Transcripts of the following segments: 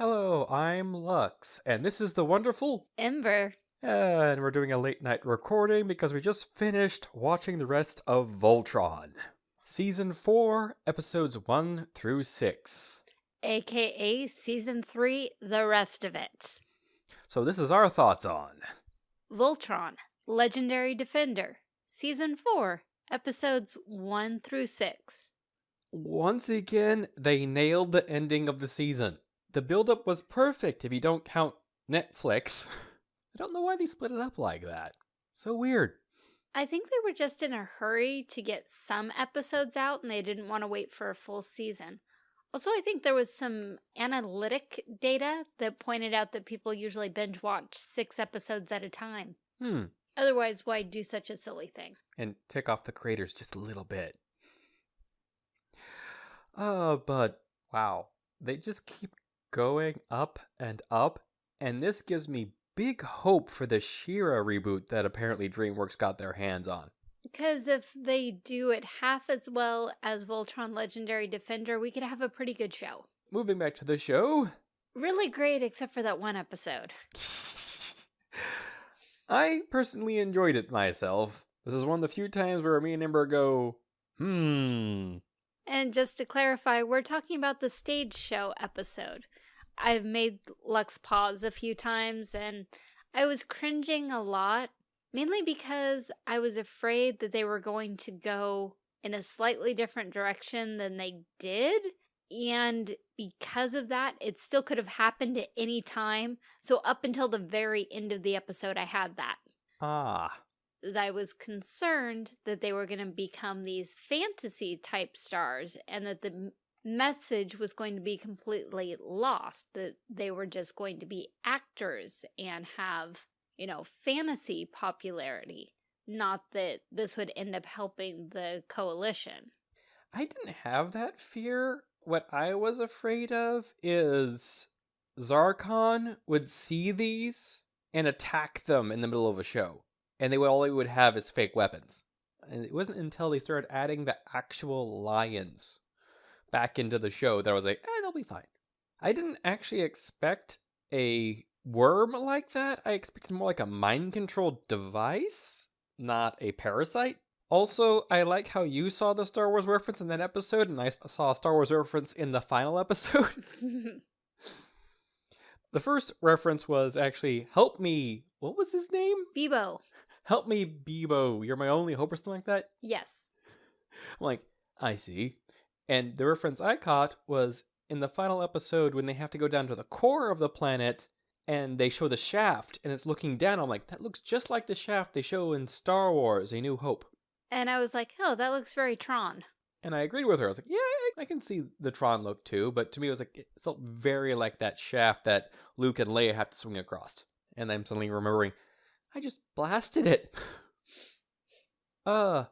Hello, I'm Lux, and this is the wonderful. Ember. And we're doing a late night recording because we just finished watching the rest of Voltron. Season 4, episodes 1 through 6. AKA Season 3, the rest of it. So, this is our thoughts on. Voltron, Legendary Defender. Season 4, episodes 1 through 6. Once again, they nailed the ending of the season. The build-up was perfect if you don't count Netflix. I don't know why they split it up like that. So weird. I think they were just in a hurry to get some episodes out and they didn't want to wait for a full season. Also, I think there was some analytic data that pointed out that people usually binge watch six episodes at a time. Hmm. Otherwise, why do such a silly thing? And tick off the creators just a little bit. Uh, but wow, they just keep going up and up, and this gives me big hope for the She-Ra reboot that apparently DreamWorks got their hands on. Because if they do it half as well as Voltron Legendary Defender, we could have a pretty good show. Moving back to the show. Really great, except for that one episode. I personally enjoyed it myself. This is one of the few times where me and Ember go, hmm. And just to clarify, we're talking about the stage show episode. I've made Lux pause a few times and I was cringing a lot, mainly because I was afraid that they were going to go in a slightly different direction than they did. And because of that, it still could have happened at any time. So up until the very end of the episode, I had that. Ah. As I was concerned that they were going to become these fantasy type stars and that the message was going to be completely lost, that they were just going to be actors and have, you know, fantasy popularity, not that this would end up helping the coalition. I didn't have that fear. What I was afraid of is Zarkon would see these and attack them in the middle of a show, and they would all they would have is fake weapons. And it wasn't until they started adding the actual lions back into the show that I was like, eh, they'll be fine. I didn't actually expect a worm like that. I expected more like a mind control device, not a parasite. Also, I like how you saw the Star Wars reference in that episode, and I saw a Star Wars reference in the final episode. the first reference was actually, help me. What was his name? Bebo. Help me, Bebo. You're my only hope, or something like that? Yes. I'm like, I see. And the reference I caught was in the final episode when they have to go down to the core of the planet and they show the shaft and it's looking down. I'm like, that looks just like the shaft they show in Star Wars A New Hope. And I was like, oh, that looks very Tron. And I agreed with her. I was like, yeah, I can see the Tron look too. But to me, it was like, it felt very like that shaft that Luke and Leia have to swing across. And I'm suddenly remembering, I just blasted it. uh,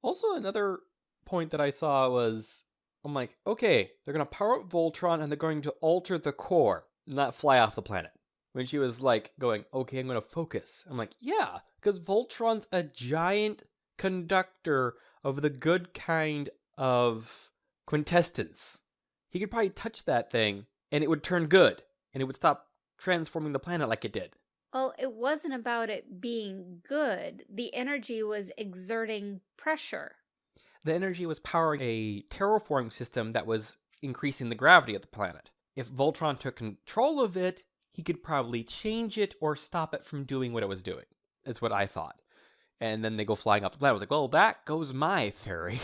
also another point that I saw was I'm like, okay, they're going to power up Voltron and they're going to alter the core, not fly off the planet. When she was like going, okay, I'm going to focus. I'm like, yeah, because Voltron's a giant conductor of the good kind of quintessence. He could probably touch that thing and it would turn good and it would stop transforming the planet like it did. Well, it wasn't about it being good. The energy was exerting pressure the energy was powering a terraforming system that was increasing the gravity of the planet. If Voltron took control of it, he could probably change it or stop it from doing what it was doing, is what I thought. And then they go flying off the planet. I was like, well, that goes my theory.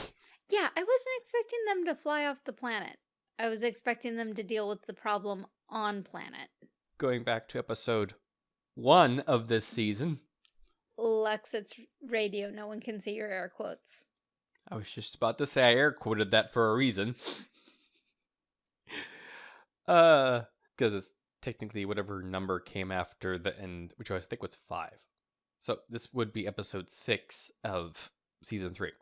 Yeah, I wasn't expecting them to fly off the planet. I was expecting them to deal with the problem on planet. Going back to episode one of this season. Lux, it's radio. No one can see your air quotes. I was just about to say I air quoted that for a reason. uh, because it's technically whatever number came after the end, which I think was five. So this would be episode six of season three.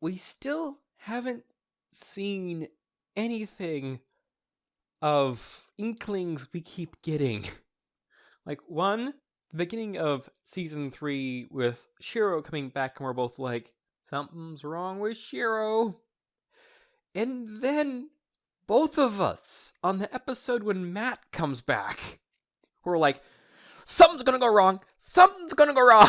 We still haven't seen anything of inklings we keep getting. Like, one, the beginning of season three with Shiro coming back, and we're both like, Something's wrong with Shiro. And then both of us on the episode when Matt comes back. We're like, something's gonna go wrong. Something's gonna go wrong.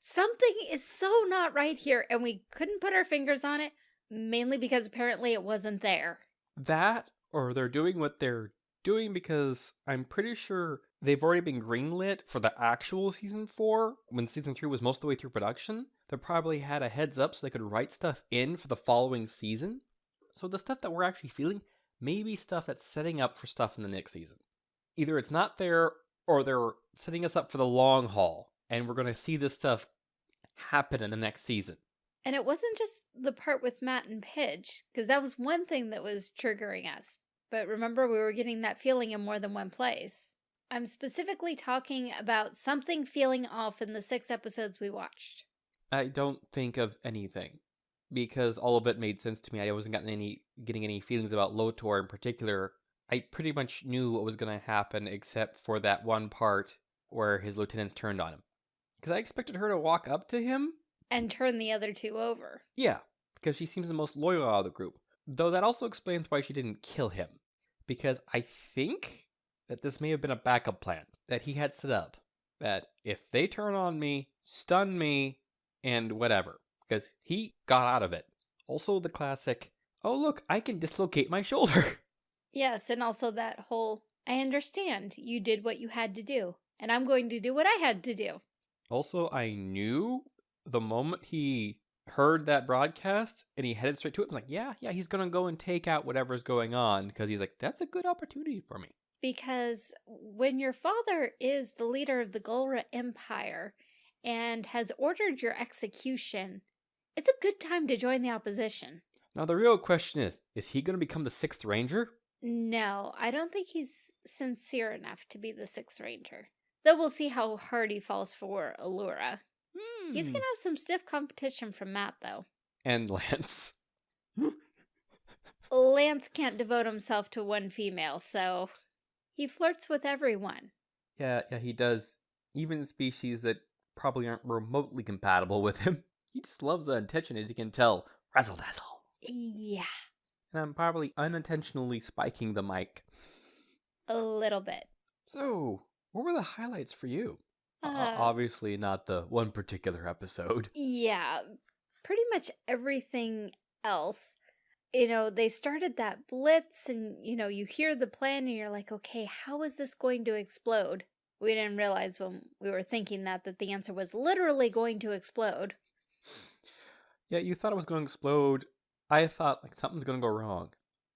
Something is so not right here, and we couldn't put our fingers on it, mainly because apparently it wasn't there. That, or they're doing what they're doing because I'm pretty sure they've already been greenlit for the actual season four when season three was most of the way through production. They probably had a heads up so they could write stuff in for the following season. So the stuff that we're actually feeling may be stuff that's setting up for stuff in the next season. Either it's not there or they're setting us up for the long haul and we're going to see this stuff happen in the next season. And it wasn't just the part with Matt and Pidge, because that was one thing that was triggering us. But remember, we were getting that feeling in more than one place. I'm specifically talking about something feeling off in the six episodes we watched. I don't think of anything because all of it made sense to me. I wasn't getting any getting any feelings about Lotor in particular. I pretty much knew what was going to happen except for that one part where his lieutenants turned on him. Because I expected her to walk up to him. And turn the other two over. Yeah, because she seems the most loyal out of the group. Though that also explains why she didn't kill him. Because I think that this may have been a backup plan that he had set up. That if they turn on me, stun me, and whatever. Because he got out of it. Also, the classic, oh, look, I can dislocate my shoulder. Yes, and also that whole, I understand you did what you had to do, and I'm going to do what I had to do. Also, I knew the moment he heard that broadcast and he headed straight to it, I was like, yeah, yeah, he's going to go and take out whatever's going on because he's like, that's a good opportunity for me. Because when your father is the leader of the Galra Empire and has ordered your execution, it's a good time to join the opposition. Now, the real question is is he going to become the Sixth Ranger? No, I don't think he's sincere enough to be the Sixth Ranger. Though we'll see how hard he falls for Allura. Hmm. He's gonna have some stiff competition from Matt, though. And Lance. Lance can't devote himself to one female, so he flirts with everyone. Yeah, yeah, he does. Even species that probably aren't remotely compatible with him. He just loves the attention, as you can tell. Razzle dazzle. Yeah, And I'm probably unintentionally spiking the mic. a little bit. So, what were the highlights for you? O- Uh, obviously, not the one particular episode. Yeah, pretty much everything else. You know, they started that blitz, and you know, you hear the plan, and you're like, okay, how is this going to explode? We didn't realize when we were thinking that that the answer was literally going to explode. Yeah, you thought it was going to explode. I thought like something's going to go wrong.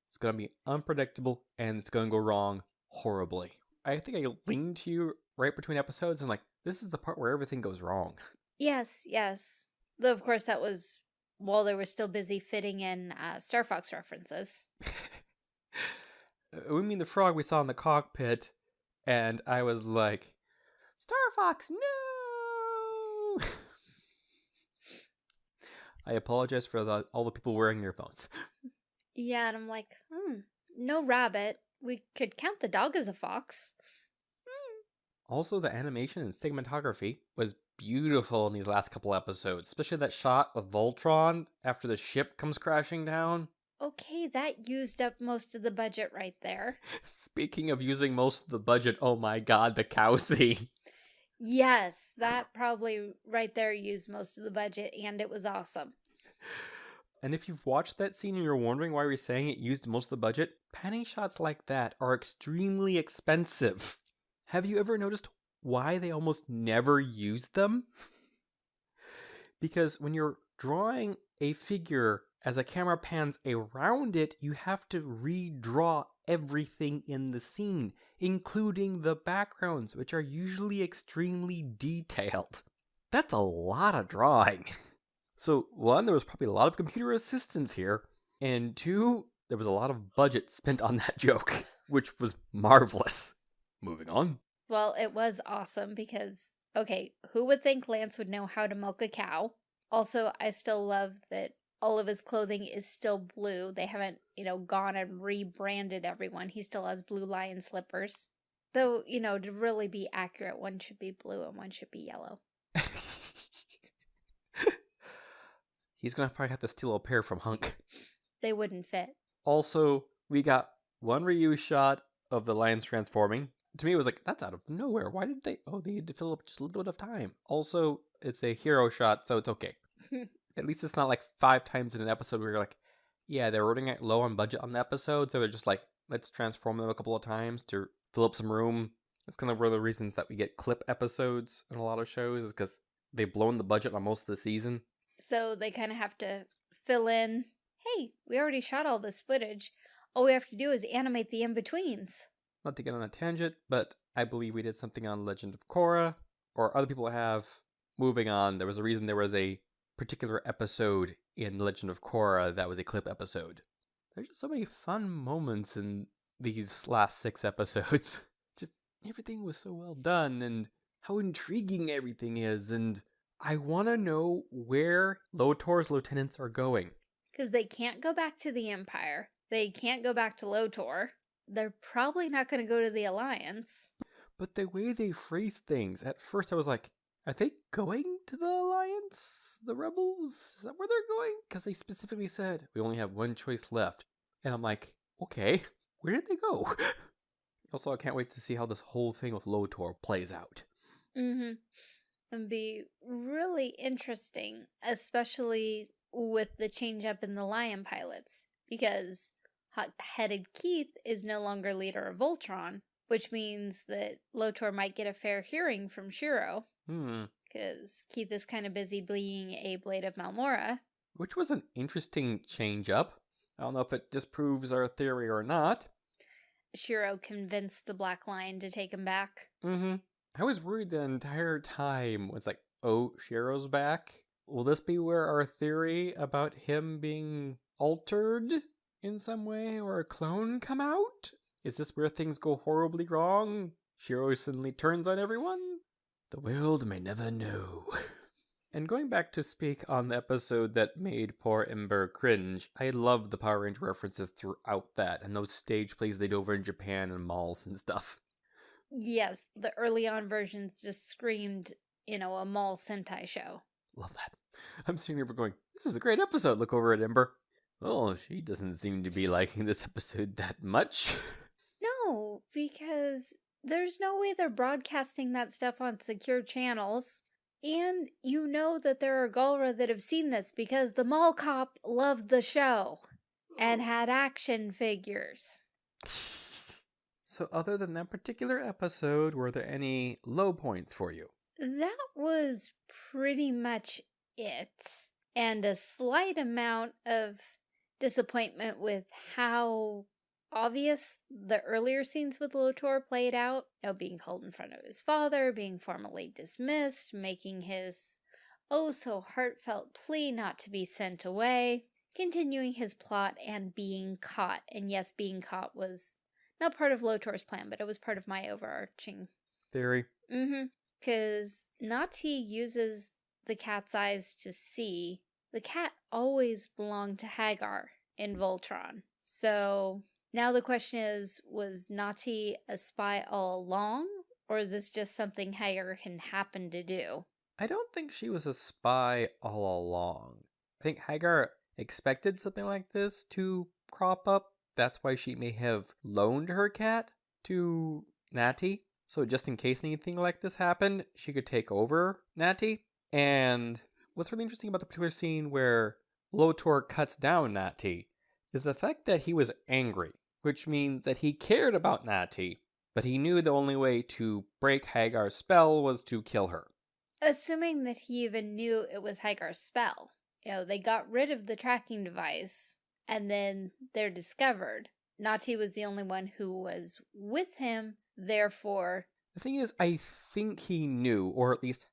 It's going to be unpredictable and it's going to go wrong horribly. I think I leaned to you right between episodes and like this is the part where everything goes wrong. Yes, yes. Though, of course, that was while they were still busy fitting in uh, Star Fox references. Uh, we mean the frog we saw in the cockpit and I was like, "Star Fox, no!" I apologize for the, all the people wearing earphones. Yeah, and I'm like, hmm, no rabbit. We could count the dog as a fox. Also, the animation and cinematography was beautiful in these last couple episodes, especially that shot of Voltron after the ship comes crashing down. Okay, that used up most of the budget right there. Speaking of using most of the budget, oh my god, the cow scene. Yes, that probably right there used most of the budget, and it was awesome. And if you've watched that scene and you're wondering why we're saying it used most of the budget, panning shots like that are extremely expensive. Have you ever noticed why they almost never use them? because when you're drawing a figure as a camera pans around it, you have to redraw everything in the scene, including the backgrounds, which are usually extremely detailed. That's a lot of drawing. So, one, there was probably a lot of computer assistance here, and two, there was a lot of budget spent on that joke, which was marvelous. Moving on. Well, it was awesome because, okay, who would think Lance would know how to milk a cow? Also, I still love that all of his clothing is still blue. They haven't, you know, gone and rebranded everyone. He still has blue lion slippers. Though, you know, to really be accurate, one should be blue and one should be yellow. He's gonna probably have to steal a pair from Hunk. They wouldn't fit. Also, We got one reuse shot of the lions transforming. To me, it was like, that's out of nowhere. Why did they? Oh, they had to fill up just a little bit of time. Also, it's a hero shot, so it's okay. At least it's not like five times in an episode where you're like, yeah, they're running it low on budget on the episode, so they're just like, let's transform them a couple of times to fill up some room. That's kind of one of the reasons that we get clip episodes in a lot of shows, is because they've blown the budget on most of the season. So they kind of have to fill in, hey, we already shot all this footage. All we have to do is animate the in-betweens. Not to get on a tangent, but I believe we did something on Legend of Korra, or other people have. Moving on, there was a reason there was a particular episode in Legend of Korra that was a clip episode. There's just so many fun moments in these last six episodes. Just everything was so well done, and how intriguing everything is, and I want to know where Lotor's lieutenants are going. Because they can't go back to the Empire. They can't go back to Lotor. They're probably not going to go to the Alliance. But the way they phrase things, at first I was like, are they going to the Alliance? The Rebels? Is that where they're going? Because they specifically said, we only have one choice left. And I'm like, okay, where did they go? also, I can't wait to see how this whole thing with Lotor plays out. Mm-hmm. It'd be really interesting, especially with the change up in the Lion pilots, because hot-headed Keith is no longer leader of Voltron, which means that Lotor might get a fair hearing from Shiro. Hmm. Because Keith is kind of busy being a Blade of Marmora. Which was an interesting change up. I don't know if it disproves our theory or not. Shiro convinced the Black Lion to take him back. Mm-hmm. I was worried the entire time. Was like, oh, Shiro's back. Will this be where our theory about him being altered in some way or a clone come out? Is this where things go horribly wrong? Shiro suddenly turns on everyone? The world may never know. And going back to speak on the episode that made poor Ember cringe, I love the Power Ranger references throughout that and those stage plays they did over in Japan and malls and stuff. Yes, the early on versions just screamed, you know, a mall Sentai show. Love that. I'm sitting here going, this is a great episode. Look over at Ember. Oh, she doesn't seem to be liking this episode that much. No, because there's no way they're broadcasting that stuff on secure channels. And you know that there are Galra that have seen this because the mall cop loved the show and Oh. had action figures. So, other than that particular episode, were there any low points for you? That was pretty much it. And a slight amount of disappointment with how obvious the earlier scenes with Lotor played out. You know, being called in front of his father, being formally dismissed, making his oh so heartfelt plea not to be sent away, continuing his plot and being caught. And yes, being caught was not part of Lotor's plan, but it was part of my overarching Theory. Mm-hmm. Because Narti uses the cat's eyes to see. The cat always belonged to Haggar in Voltron. So now the question is, was Narti a spy all along? Or is this just something Haggar can happen to do? I don't think she was a spy all along. I think Haggar expected something like this to crop up. That's why she may have loaned her cat to Narti. So just in case anything like this happened, she could take over Narti. And what's really interesting about the particular scene where Lotor cuts down Narti is the fact that he was angry, which means that he cared about Narti, but he knew the only way to break Haggar's spell was to kill her. Assuming that he even knew it was Haggar's spell. You know, they got rid of the tracking device, and then they're discovered. Narti was the only one who was with him, therefore, The thing is, I think he knew, or at least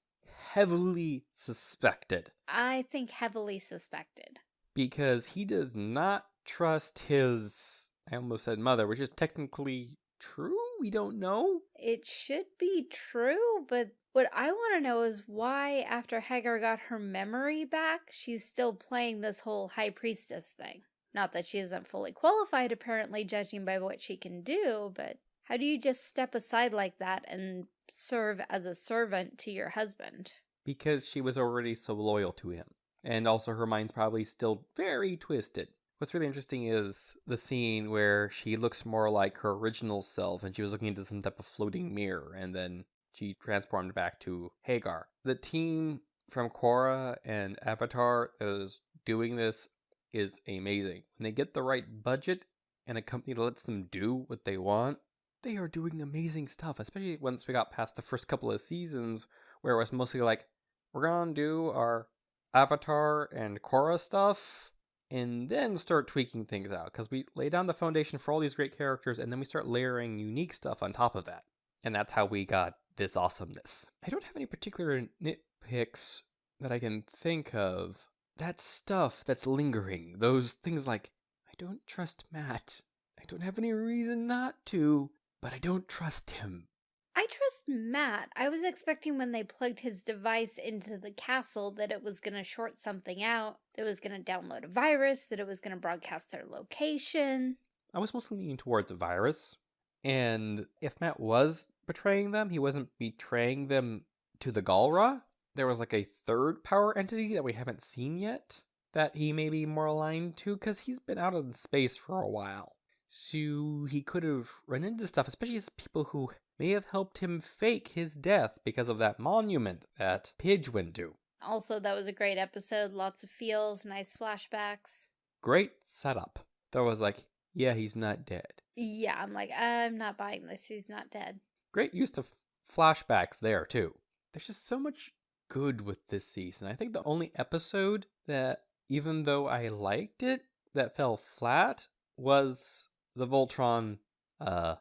heavily suspected, I think heavily suspected. because he does not trust his, I almost said mother, which is technically true? We don't know. It should be true, but what I want to know is why, after Haggar got her memory back, she's still playing this whole High Priestess thing. Not that she isn't fully qualified, apparently, judging by what she can do, but how do you just step aside like that and serve as a servant to your husband? Because she was already so loyal to him. And also, her mind's probably still very twisted. What's really interesting is the scene where she looks more like her original self and she was looking into some type of floating mirror and then she transformed back to Haggar. The team from Korra and Avatar that is doing this is amazing. When they get the right budget and a company that lets them do what they want, they are doing amazing stuff, especially once we got past the first couple of seasons where it was mostly like, we're gonna do our Avatar and Korra stuff and then start tweaking things out because we lay down the foundation for all these great characters and then we start layering unique stuff on top of that. And that's how we got this awesomeness. I don't have any particular nitpicks that I can think of. That stuff that's lingering, those things like, I don't trust Matt. I don't have any reason not to, but I don't trust him. I trust Matt. I was expecting when they plugged his device into the castle that it was going to short something out, that it was going to download a virus, that it was going to broadcast their location. I was mostly leaning towards a virus. And if Matt was betraying them, he wasn't betraying them to the Galra. There was like a third power entity that we haven't seen yet that he may be more aligned to because he's been out in space for a while. So he could have run into stuff, especially as people who may have helped him fake his death because of that monument at Pidge went. Also, that was a great episode. Lots of feels, nice flashbacks. Great setup. There was like, yeah, he's not dead. Yeah, I'm like, I'm not buying this. He's not dead. Great use of flashbacks there, too. There's just so much good with this season. I think the only episode that, even though I liked it, that fell flat was the Voltron, uh,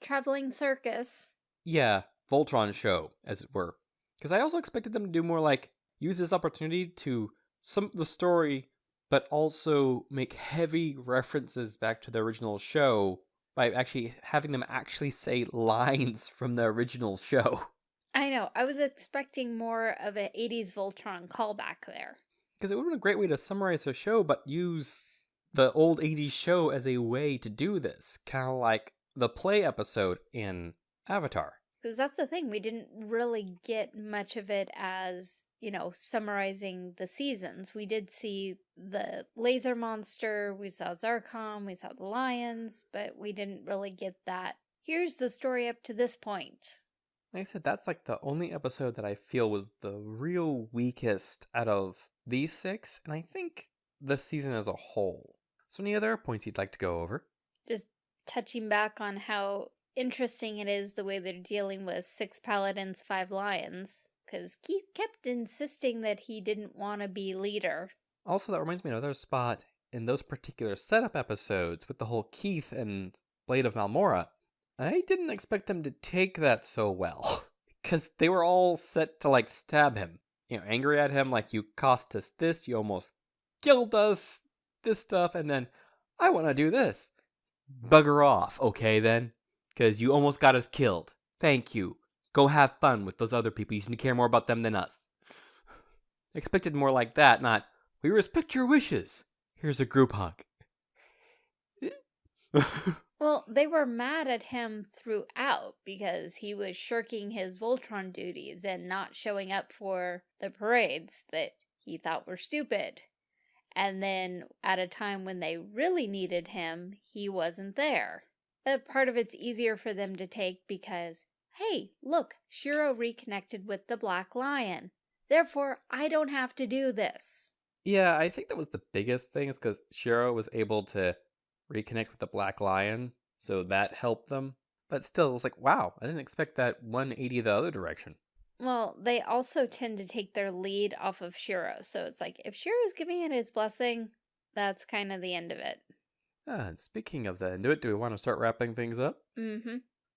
Traveling circus. yeah, Voltron show, as it were. Because I also expected them to do more like use this opportunity to some the story, but also make heavy references back to the original show by actually having them actually say lines from the original show. I know. I was expecting more of an 80s Voltron callback there. Because it would have been a great way to summarize the show, but use the old 80s show as a way to do this. Kind of like the play episode in Avatar. Because that's the thing, we didn't really get much of it as, you know, summarizing the seasons. We did see the laser monster, we saw Zarkon, we saw the lions, but we didn't really get that. Here's the story up to this point. Like I said, that's like the only episode that I feel was the real weakest out of these six, and I think the season as a whole. So, any other points you'd like to go over? Just touching back on how interesting it is the way they're dealing with six paladins, five lions. Because Keith kept insisting that he didn't want to be leader. Also, that reminds me of another spot in those particular setup episodes with the whole Keith and Blade of Marmora. I didn't expect them to take that so well. Because they were all set to like stab him. You know, angry at him, like, you cost us this, you almost killed us, this stuff, and then, I want to do this. Bugger off, okay then? Because you almost got us killed. Thank you. Go have fun with those other people. You seem to care more about them than us. Expected more like that, not, we respect your wishes. Here's a group hug. Well, they were mad at him throughout because he was shirking his Voltron duties and not showing up for the parades that he thought were stupid. And then at a time when they really needed him, he wasn't there. But part of it's easier for them to take because, hey, look, Shiro reconnected with the Black Lion. Therefore, I don't have to do this. yeah, I think that was the biggest thing is because Shiro was able to reconnect with the Black Lion, so that helped them. But still, it's like, wow, I didn't expect that 180 the other direction. Well, they also tend to take their lead off of Shiro. So it's like, if Shiro's giving it his blessing, that's kind of the end of it. Ah, and speaking of the end of it, do we want to start wrapping things up? Mm-hmm.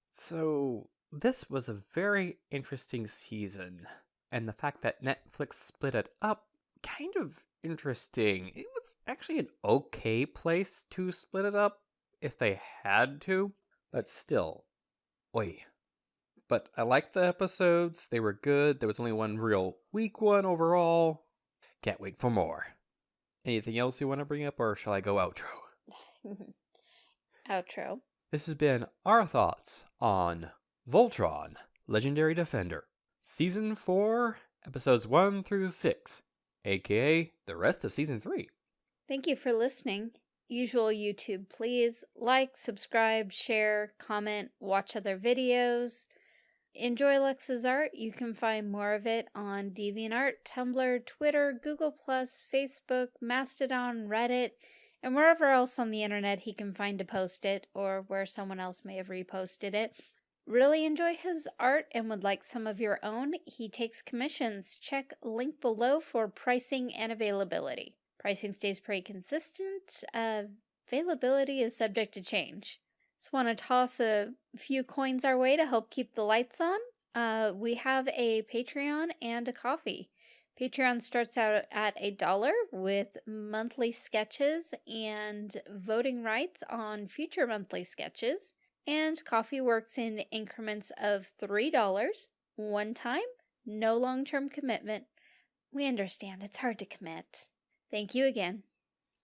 So, this was a very interesting season. And the fact that Netflix split it up, kind of interesting. It was actually an okay place to split it up if they had to, but still. Oi. But I liked the episodes, they were good. There was only one real weak one overall. Can't wait for more. Anything else you want to bring up, or shall I go outro? Outro. This has been our thoughts on Voltron, Legendary Defender, Season 4, Episodes 1 through 6, aka the rest of Season 3. Thank you for listening. usual YouTube, please like, subscribe, share, comment, watch other videos. Enjoy Lux's art. You can find more of it on DeviantArt, Tumblr, Twitter, Google+, Facebook, Mastodon, Reddit, and wherever else on the internet he can find to post it, or where someone else may have reposted it. Really enjoy his art and would like some of your own? He takes commissions. Check link below for pricing and availability. Pricing stays pretty consistent. Uh, availability is subject to change. Just want to toss a few coins our way to help keep the lights on. Uh, we have a Patreon and a Ko-fi. Patreon starts out at a dollar with monthly sketches and voting rights on future monthly sketches. And Ko-fi works in increments of $3, one time, no long-term commitment. We understand it's hard to commit. Thank you again.